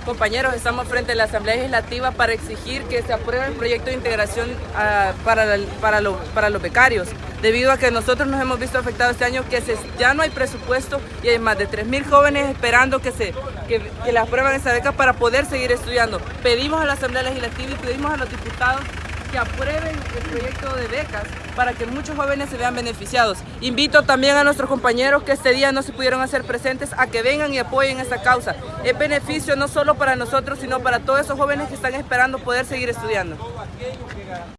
compañeros, estamos frente a la Asamblea Legislativa para exigir que se apruebe el proyecto de integración uh, para, para, lo, para los becarios, debido a que nosotros nos hemos visto afectados este año que se, ya no hay presupuesto y hay más de 3.000 jóvenes esperando que, se, que, que les aprueben esa beca para poder seguir estudiando. Pedimos a la Asamblea Legislativa y pedimos a los diputados que aprueben el proyecto de becas para que muchos jóvenes se vean beneficiados. Invito también a nuestros compañeros que este día no se pudieron hacer presentes a que vengan y apoyen esta causa. Es beneficio no solo para nosotros, sino para todos esos jóvenes que están esperando poder seguir estudiando.